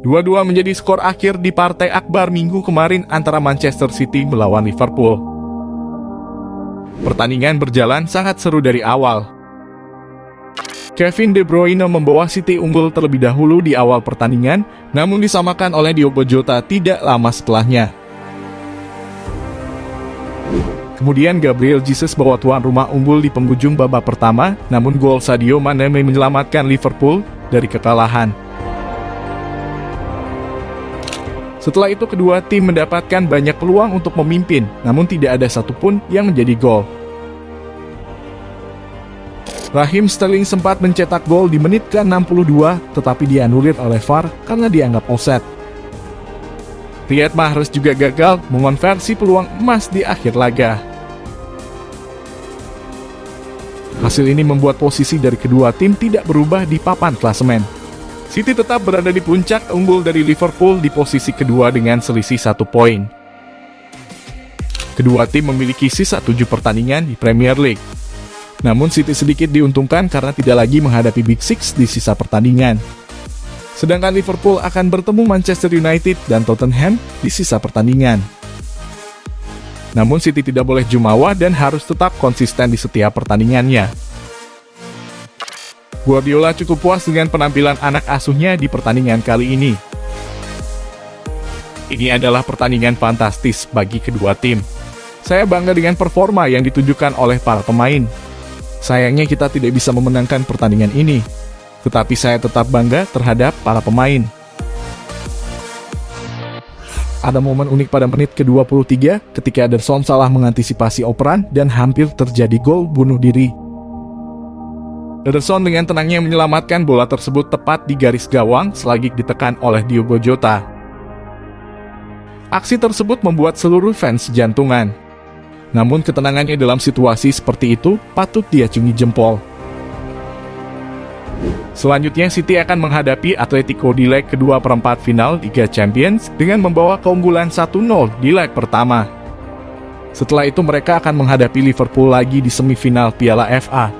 Dua-dua menjadi skor akhir di partai akbar minggu kemarin antara Manchester City melawan Liverpool. Pertandingan berjalan sangat seru dari awal. Kevin De Bruyne membawa City unggul terlebih dahulu di awal pertandingan, namun disamakan oleh Diogo Jota tidak lama setelahnya. Kemudian Gabriel Jesus bawa tuan rumah unggul di penghujung babak pertama, namun gol Sadio Mane menyelamatkan Liverpool dari kekalahan. Setelah itu kedua tim mendapatkan banyak peluang untuk memimpin, namun tidak ada satupun yang menjadi gol. Rahim Sterling sempat mencetak gol di menit ke-62, tetapi dianulir oleh VAR karena dianggap offset. Riyad Mahrez juga gagal mengonversi peluang emas di akhir laga. Hasil ini membuat posisi dari kedua tim tidak berubah di papan klasemen. City tetap berada di puncak unggul dari Liverpool di posisi kedua dengan selisih satu poin. Kedua tim memiliki sisa tujuh pertandingan di Premier League. Namun City sedikit diuntungkan karena tidak lagi menghadapi Big Six di sisa pertandingan. Sedangkan Liverpool akan bertemu Manchester United dan Tottenham di sisa pertandingan. Namun City tidak boleh jumawa dan harus tetap konsisten di setiap pertandingannya. Guardiola cukup puas dengan penampilan anak asuhnya di pertandingan kali ini. Ini adalah pertandingan fantastis bagi kedua tim. Saya bangga dengan performa yang ditunjukkan oleh para pemain. Sayangnya kita tidak bisa memenangkan pertandingan ini, tetapi saya tetap bangga terhadap para pemain. Ada momen unik pada menit ke-23 ketika Ederson salah mengantisipasi operan dan hampir terjadi gol bunuh diri. Ederson dengan tenangnya menyelamatkan bola tersebut tepat di garis gawang selagi ditekan oleh Diogo Jota. Aksi tersebut membuat seluruh fans jantungan. Namun ketenangannya dalam situasi seperti itu patut diacungi jempol. Selanjutnya, City akan menghadapi Atletico di leg kedua perempat final Liga Champions dengan membawa keunggulan 1-0 di leg pertama. Setelah itu mereka akan menghadapi Liverpool lagi di semifinal Piala FA.